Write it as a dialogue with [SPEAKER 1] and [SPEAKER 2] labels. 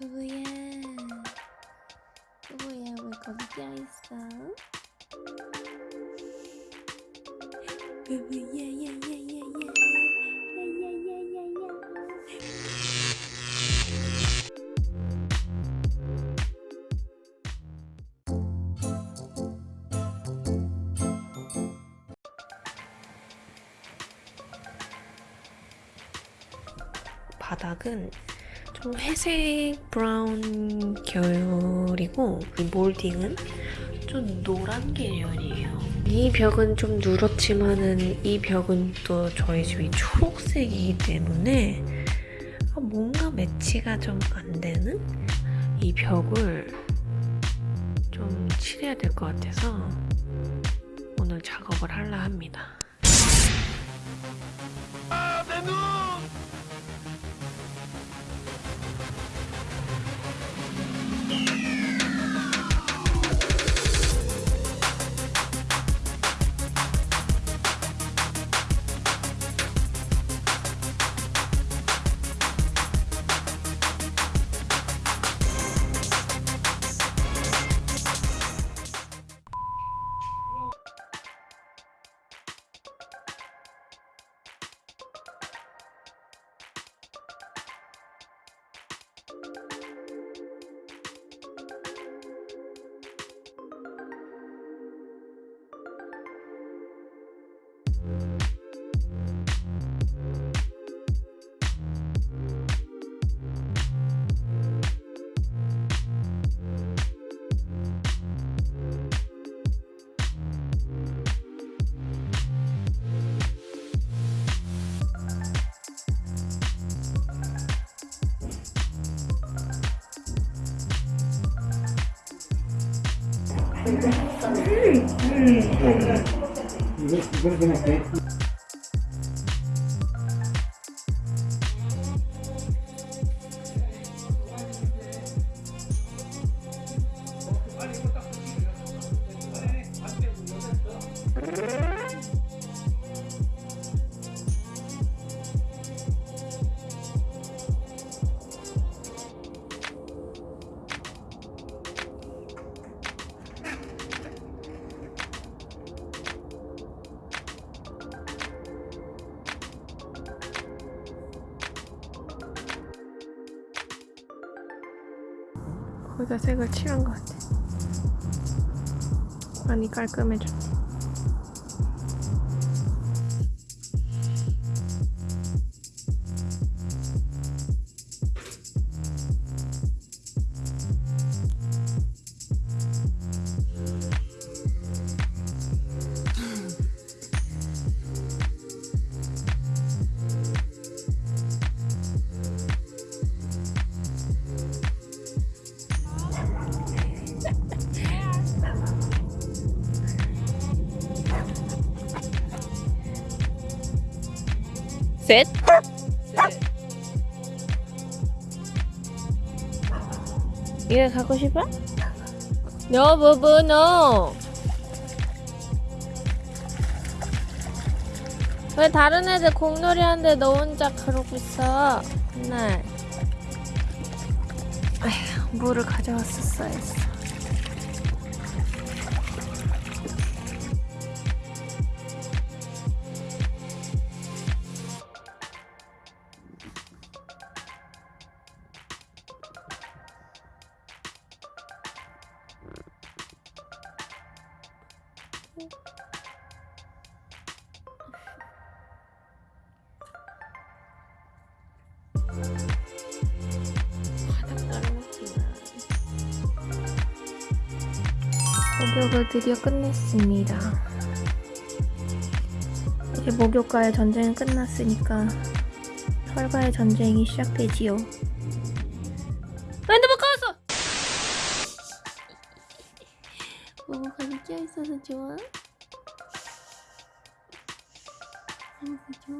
[SPEAKER 1] 누구야? 누구야? 왜 거기 껴있어? 야야야야야야 야야야야야
[SPEAKER 2] 바닥은 좀 회색 브라운 계열이고 이 몰딩은 좀 노란 계열이에요. 이 벽은 좀 누렇지만은 이 벽은 또 저희 집이 초록색이기 때문에 아, 뭔가 매치가 좀 안 되는 이 벽을 좀 칠해야 될 것 같아서 오늘 작업을 하려 합니다. you Mm. Mm. 거의 다 색을 칠한 것 같아. 많이 깔끔해졌네. 셋. 이거 가고 싶어? No, 부부, no. 왜 다른 애들 공놀이 하는데 너 혼자 그러고 있어? 맨날. 아휴, 물을 가져왔었어 했어. 목욕을 드디어 끝냈습니다. 이제 목욕과의 전쟁은 끝났으니까 털과의 전쟁이 시작되지요. 모모가 느껴 있어서 좋아? 모모가 좋아?